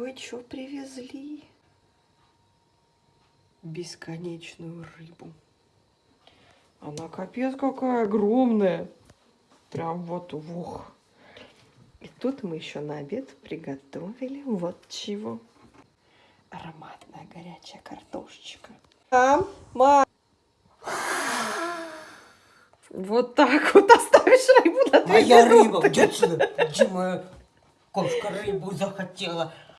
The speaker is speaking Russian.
кое-что привезли. Бесконечную рыбу. Она капец какая огромная. Прям вот, ух. И тут мы еще на обед приготовили вот чего. Ароматная горячая картошечка. Мам, мам. Вот так вот оставишь рыбу на две Моя минуты. рыба, где отсюда? Где моя кошка рыбу захотела?